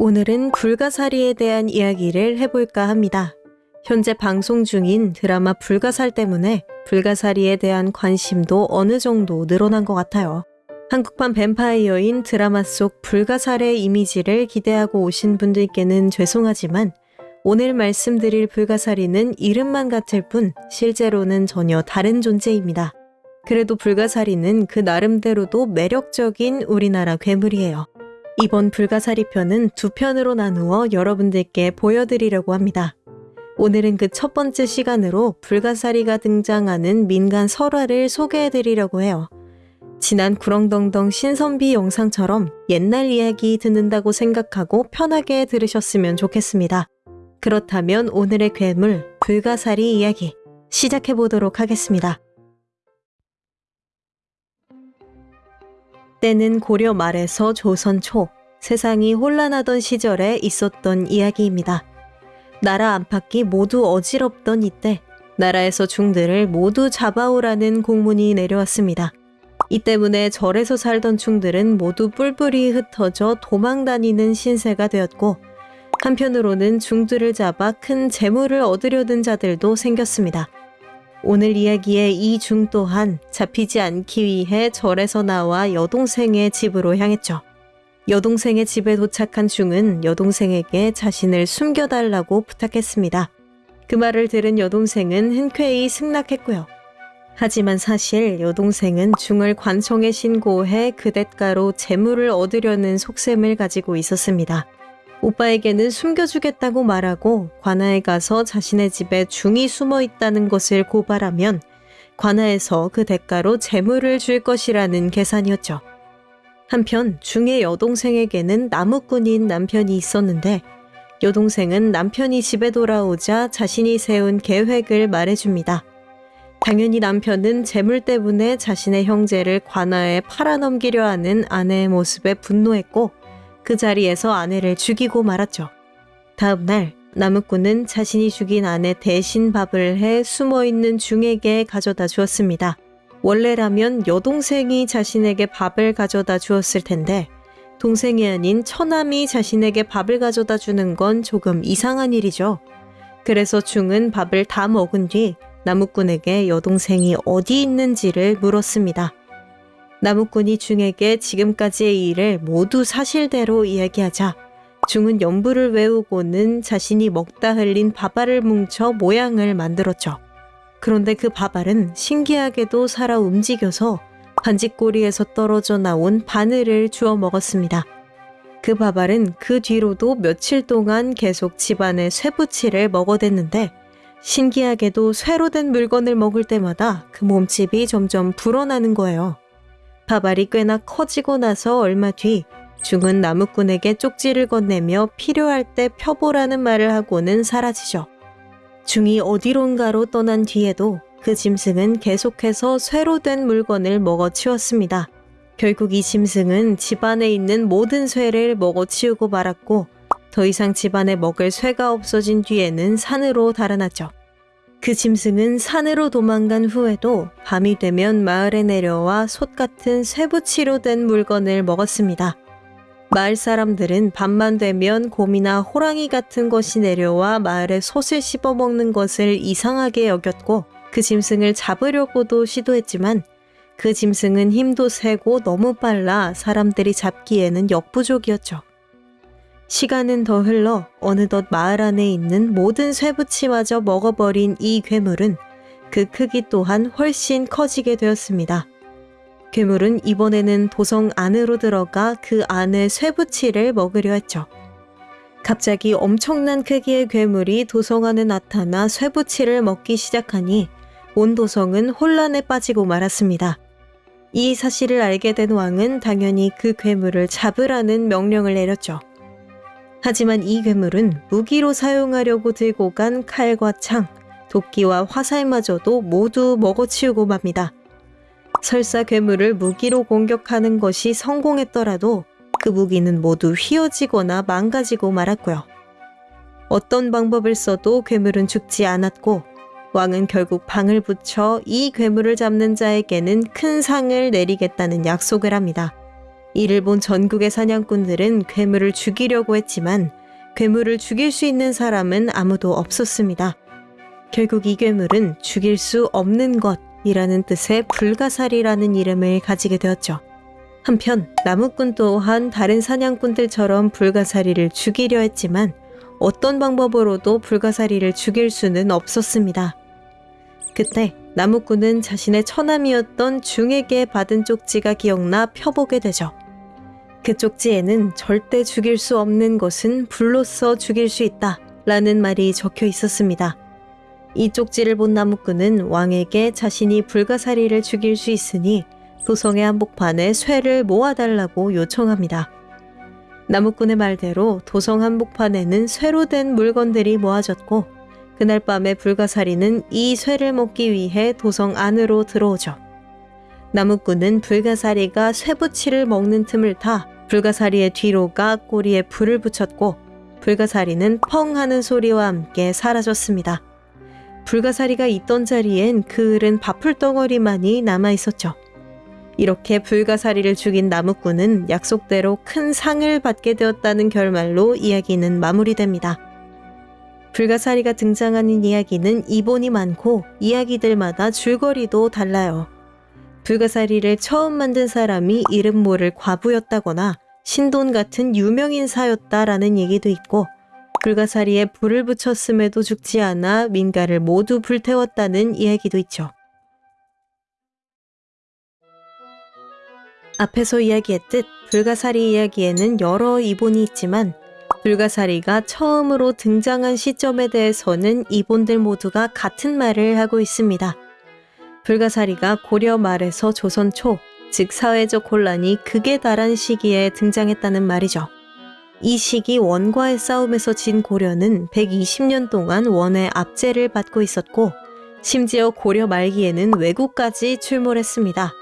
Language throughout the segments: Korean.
오늘은 불가사리에 대한 이야기를 해볼까 합니다. 현재 방송 중인 드라마 불가살 때문에 불가사리에 대한 관심도 어느 정도 늘어난 것 같아요. 한국판 뱀파이어인 드라마 속 불가살의 이미지를 기대하고 오신 분들께는 죄송하지만 오늘 말씀드릴 불가사리는 이름만 같을 뿐 실제로는 전혀 다른 존재입니다. 그래도 불가사리는 그 나름대로도 매력적인 우리나라 괴물이에요. 이번 불가사리 편은 두 편으로 나누어 여러분들께 보여드리려고 합니다. 오늘은 그 첫 번째 시간으로 불가사리가 등장하는 민간 설화를 소개해드리려고 해요. 지난 구렁덩덩 신선비 영상처럼 옛날 이야기 듣는다고 생각하고 편하게 들으셨으면 좋겠습니다. 그렇다면 오늘의 괴물 불가사리 이야기 시작해보도록 하겠습니다. 때는 고려 말에서 조선 초 세상이 혼란하던 시절에 있었던 이야기입니다. 나라 안팎이 모두 어지럽던 이때 나라에서 중들을 모두 잡아오라는 공문이 내려왔습니다. 이 때문에 절에서 살던 중들은 모두 뿔뿔이 흩어져 도망 다니는 신세가 되었고 한편으로는 중들을 잡아 큰 재물을 얻으려는 자들도 생겼습니다. 오늘 이야기의 이 중 또한 잡히지 않기 위해 절에서 나와 여동생의 집으로 향했죠. 여동생의 집에 도착한 중은 여동생에게 자신을 숨겨달라고 부탁했습니다. 그 말을 들은 여동생은 흔쾌히 승낙했고요. 하지만 사실 여동생은 중을 관청에 신고해 그 대가로 재물을 얻으려는 속셈을 가지고 있었습니다. 오빠에게는 숨겨주겠다고 말하고 관아에 가서 자신의 집에 중이 숨어 있다는 것을 고발하면 관아에서 그 대가로 재물을 줄 것이라는 계산이었죠. 한편 중의 여동생에게는 나무꾼인 남편이 있었는데 여동생은 남편이 집에 돌아오자 자신이 세운 계획을 말해줍니다. 당연히 남편은 재물 때문에 자신의 형제를 관아에 팔아넘기려 하는 아내의 모습에 분노했고 그 자리에서 아내를 죽이고 말았죠. 다음 날 나무꾼은 자신이 죽인 아내 대신 밥을 해 숨어있는 중에게 가져다 주었습니다. 원래라면 여동생이 자신에게 밥을 가져다 주었을 텐데 동생이 아닌 처남이 자신에게 밥을 가져다 주는 건 조금 이상한 일이죠. 그래서 중은 밥을 다 먹은 뒤 나무꾼에게 여동생이 어디 있는지를 물었습니다. 나무꾼이 중에게 지금까지의 일을 모두 사실대로 이야기하자 중은 연부를 외우고는 자신이 먹다 흘린 밥알을 뭉쳐 모양을 만들었죠. 그런데 그 밥알은 신기하게도 살아 움직여서 반지꼬리에서 떨어져 나온 바늘을 주워 먹었습니다. 그 밥알은 그 뒤로도 며칠 동안 계속 집안의 쇠붙이를 먹어댔는데 신기하게도 쇠로 된 물건을 먹을 때마다 그 몸집이 점점 불어나는 거예요. 밥알이 꽤나 커지고 나서 얼마 뒤 중은 나무꾼에게 쪽지를 건네며 필요할 때 펴보라는 말을 하고는 사라지죠. 중이 어디론가로 떠난 뒤에도 그 짐승은 계속해서 쇠로 된 물건을 먹어치웠습니다. 결국 이 짐승은 집안에 있는 모든 쇠를 먹어치우고 말았고 더 이상 집안에 먹을 쇠가 없어진 뒤에는 산으로 달아났죠. 그 짐승은 산으로 도망간 후에도 밤이 되면 마을에 내려와 솥 같은 쇠붙이로 된 물건을 먹었습니다. 마을 사람들은 밤만 되면 곰이나 호랑이 같은 것이 내려와 마을에 솥을 씹어 먹는 것을 이상하게 여겼고 그 짐승을 잡으려고도 시도했지만 그 짐승은 힘도 세고 너무 빨라 사람들이 잡기에는 역부족이었죠. 시간은 더 흘러 어느덧 마을 안에 있는 모든 쇠붙이마저 먹어버린 이 괴물은 그 크기 또한 훨씬 커지게 되었습니다. 괴물은 이번에는 도성 안으로 들어가 그 안의 쇠붙이를 먹으려 했죠. 갑자기 엄청난 크기의 괴물이 도성 안에 나타나 쇠붙이를 먹기 시작하니 온 도성은 혼란에 빠지고 말았습니다. 이 사실을 알게 된 왕은 당연히 그 괴물을 잡으라는 명령을 내렸죠. 하지만 이 괴물은 무기로 사용하려고 들고 간 칼과 창, 도끼와 화살마저도 모두 먹어치우고 맙니다. 설사 괴물을 무기로 공격하는 것이 성공했더라도 그 무기는 모두 휘어지거나 망가지고 말았고요. 어떤 방법을 써도 괴물은 죽지 않았고 왕은 결국 방을 붙여 이 괴물을 잡는 자에게는 큰 상을 내리겠다는 약속을 합니다. 이를 본 전국의 사냥꾼들은 괴물을 죽이려고 했지만 괴물을 죽일 수 있는 사람은 아무도 없었습니다. 결국 이 괴물은 죽일 수 없는 것 이라는 뜻의 불가사리라는 이름을 가지게 되었죠. 한편 나무꾼 또한 다른 사냥꾼들처럼 불가사리를 죽이려 했지만 어떤 방법으로도 불가사리를 죽일 수는 없었습니다. 그때 나무꾼은 자신의 처남이었던 중에게 받은 쪽지가 기억나 펴보게 되죠. 그 쪽지에는 절대 죽일 수 없는 것은 불로써 죽일 수 있다 라는 말이 적혀 있었습니다. 이 쪽지를 본 나무꾼은 왕에게 자신이 불가사리를 죽일 수 있으니 도성의 한복판에 쇠를 모아달라고 요청합니다. 나무꾼의 말대로 도성 한복판에는 쇠로 된 물건들이 모아졌고 그날 밤에 불가사리는 이 쇠를 먹기 위해 도성 안으로 들어오죠. 나무꾼은 불가사리가 쇠붙이를 먹는 틈을 타 불가사리의 뒤로가 꼬리에 불을 붙였고 불가사리는 펑 하는 소리와 함께 사라졌습니다. 불가사리가 있던 자리엔 그 흐른 밥풀덩어리만이 남아 있었죠. 이렇게 불가사리를 죽인 나무꾼은 약속대로 큰 상을 받게 되었다는 결말로 이야기는 마무리됩니다. 불가사리가 등장하는 이야기는 이본이 많고 이야기들마다 줄거리도 달라요. 불가사리를 처음 만든 사람이 이름 모를 과부였다거나 신돈 같은 유명인사였다라는 얘기도 있고 불가사리에 불을 붙였음에도 죽지 않아 민가를 모두 불태웠다는 이야기도 있죠. 앞에서 이야기했듯 불가사리 이야기에는 여러 이본이 있지만 불가사리가 처음으로 등장한 시점에 대해서는 이본들 모두가 같은 말을 하고 있습니다. 불가사리가 고려 말에서 조선 초, 즉 사회적 혼란이 극에 달한 시기에 등장했다는 말이죠. 이 시기 원과의 싸움에서 진 고려는 120년 동안 원의 압제를 받고 있었고 심지어 고려 말기에는 외국까지 출몰했습니다.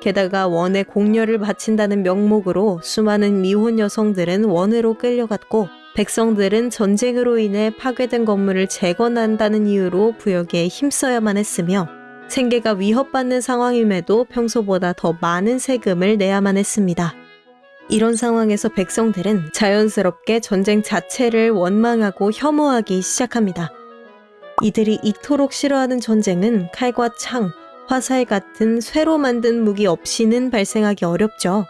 게다가 원의 공녀를 바친다는 명목으로 수많은 미혼 여성들은 원으로 끌려갔고 백성들은 전쟁으로 인해 파괴된 건물을 재건한다는 이유로 부역에 힘써야만 했으며 생계가 위협받는 상황임에도 평소보다 더 많은 세금을 내야만 했습니다. 이런 상황에서 백성들은 자연스럽게 전쟁 자체를 원망하고 혐오하기 시작합니다. 이들이 이토록 싫어하는 전쟁은 칼과 창, 화살 같은 쇠로 만든 무기 없이는 발생하기 어렵죠.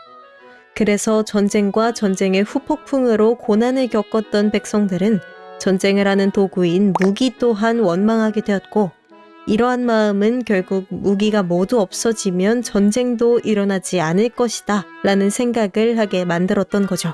그래서 전쟁과 전쟁의 후폭풍으로 고난을 겪었던 백성들은 전쟁을 하는 도구인 무기 또한 원망하게 되었고 이러한 마음은 결국 무기가 모두 없어지면 전쟁도 일어나지 않을 것이다 라는 생각을 하게 만들었던 거죠.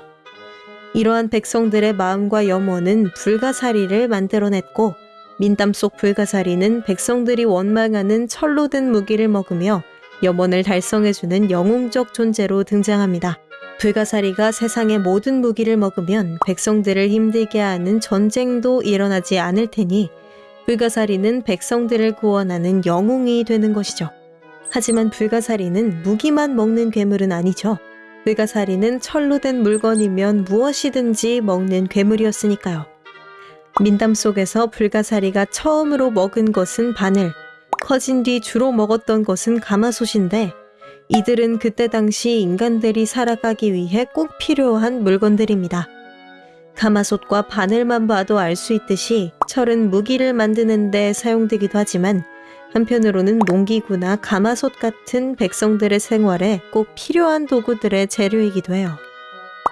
이러한 백성들의 마음과 염원은 불가사리를 만들어냈고 민담 속 불가사리는 백성들이 원망하는 철로 된 무기를 먹으며 염원을 달성해주는 영웅적 존재로 등장합니다. 불가사리가 세상의 모든 무기를 먹으면 백성들을 힘들게 하는 전쟁도 일어나지 않을 테니 불가사리는 백성들을 구원하는 영웅이 되는 것이죠. 하지만 불가사리는 무기만 먹는 괴물은 아니죠. 불가사리는 철로 된 물건이면 무엇이든지 먹는 괴물이었으니까요. 민담 속에서 불가사리가 처음으로 먹은 것은 바늘, 커진 뒤 주로 먹었던 것은 가마솥인데 이들은 그때 당시 인간들이 살아가기 위해 꼭 필요한 물건들입니다. 가마솥과 바늘만 봐도 알 수 있듯이 철은 무기를 만드는 데 사용되기도 하지만 한편으로는 농기구나 가마솥 같은 백성들의 생활에 꼭 필요한 도구들의 재료이기도 해요.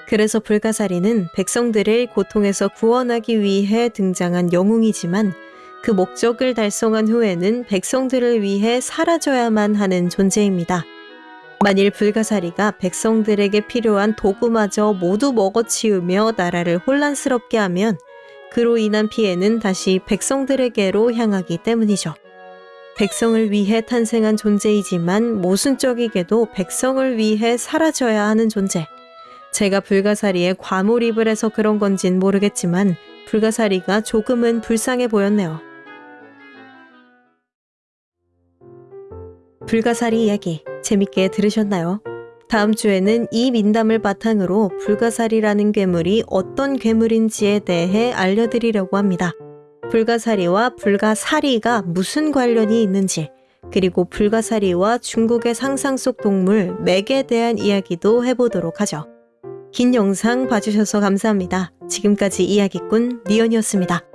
그래서 불가사리는 백성들을 고통에서 구원하기 위해 등장한 영웅이지만 그 목적을 달성한 후에는 백성들을 위해 사라져야만 하는 존재입니다. 만일 불가사리가 백성들에게 필요한 도구마저 모두 먹어치우며 나라를 혼란스럽게 하면 그로 인한 피해는 다시 백성들에게로 향하기 때문이죠. 백성을 위해 탄생한 존재이지만 모순적이게도 백성을 위해 사라져야 하는 존재. 제가 불가사리에 과몰입을 해서 그런 건진 모르겠지만 불가사리가 조금은 불쌍해 보였네요. 불가사리 이야기 재밌게 들으셨나요? 다음 주에는 이 민담을 바탕으로 불가사리라는 괴물이 어떤 괴물인지에 대해 알려드리려고 합니다. 불가사리와 불가사리가 무슨 관련이 있는지, 그리고 불가사리와 중국의 상상 속 동물 맥에 대한 이야기도 해보도록 하죠. 긴 영상 봐주셔서 감사합니다. 지금까지 이야기꾼 니언이었습니다.